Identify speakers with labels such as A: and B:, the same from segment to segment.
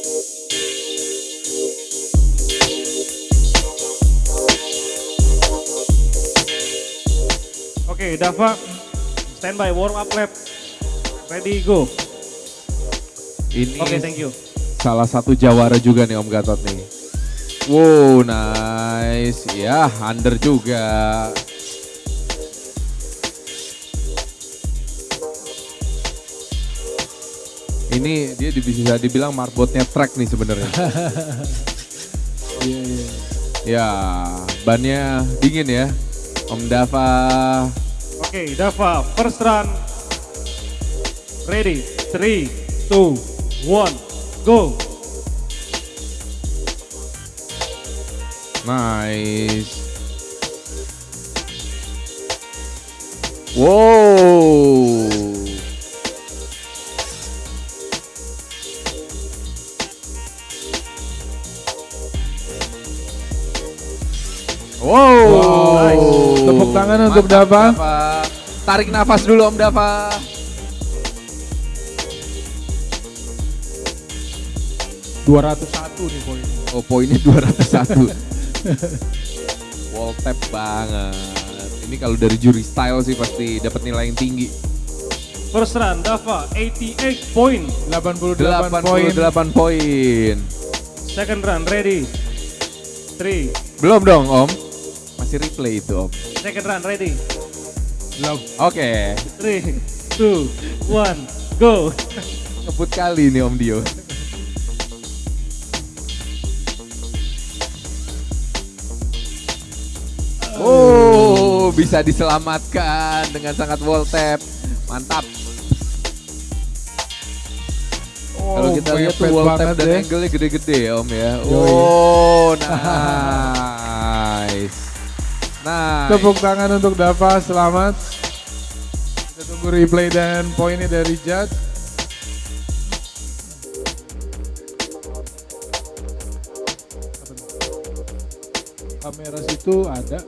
A: Oke, Dava, standby warm up lap. Ready, go.
B: Ini
A: Oke, thank you.
B: salah satu jawara juga nih Om Gatot nih. Wow, nice. Ya, under juga. Ini dia di- bisa dibilang marbotnya track nih sebenarnya.
C: Iya, iya.
B: ya, bannya dingin ya. Om Dava.
A: Oke, Dava, first run. Ready, 3, 2, 1, go.
B: Nice. Wow. Wow.
C: Nice. Tepuk tangan untuk
B: Mantap,
C: Dava.
B: Tarik nafas dulu Om Dava.
C: Dua ratus satu nih poin.
B: Oh poinnya 201. Wall tap banget. Ini kalau dari juri style sih pasti dapat nilai yang tinggi.
A: First run, Dava, 88 point.
C: 88 poin.
B: 88 poin.
A: Second run, ready. 3,
B: Belum dong Om. Masih replay itu Om.
A: second run, ready.
C: Belum.
B: Oke.
A: 3, 2, 1, go.
B: Ngebut kali nih Om Dio. Oh, bisa diselamatkan dengan sangat wall tap. Mantap. Kalau kita lihat tuh wall tap dan
C: ya.
B: angle-nya gede-gede ya Om ya. Oh, nice. Nice.
C: Tepuk tangan untuk Dava, selamat. Kita tunggu replay dan poinnya dari judge. Kamera situ ada.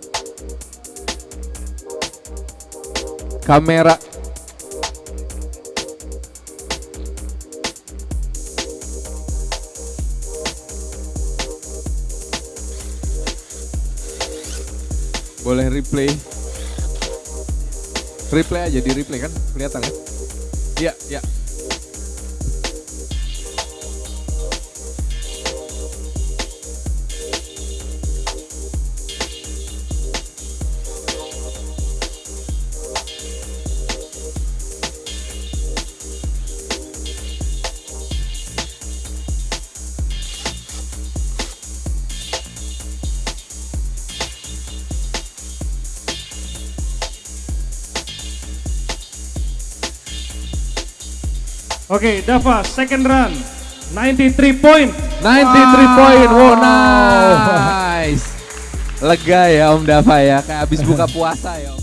B: Kamera. Boleh replay. Replay aja di replay kan kelihatan kan? Iya, iya.
A: Oke, Dava, second run. 93 point.
B: 93 point. Wow, nice. Lega ya Om Dava ya, kayak habis buka puasa ya Om.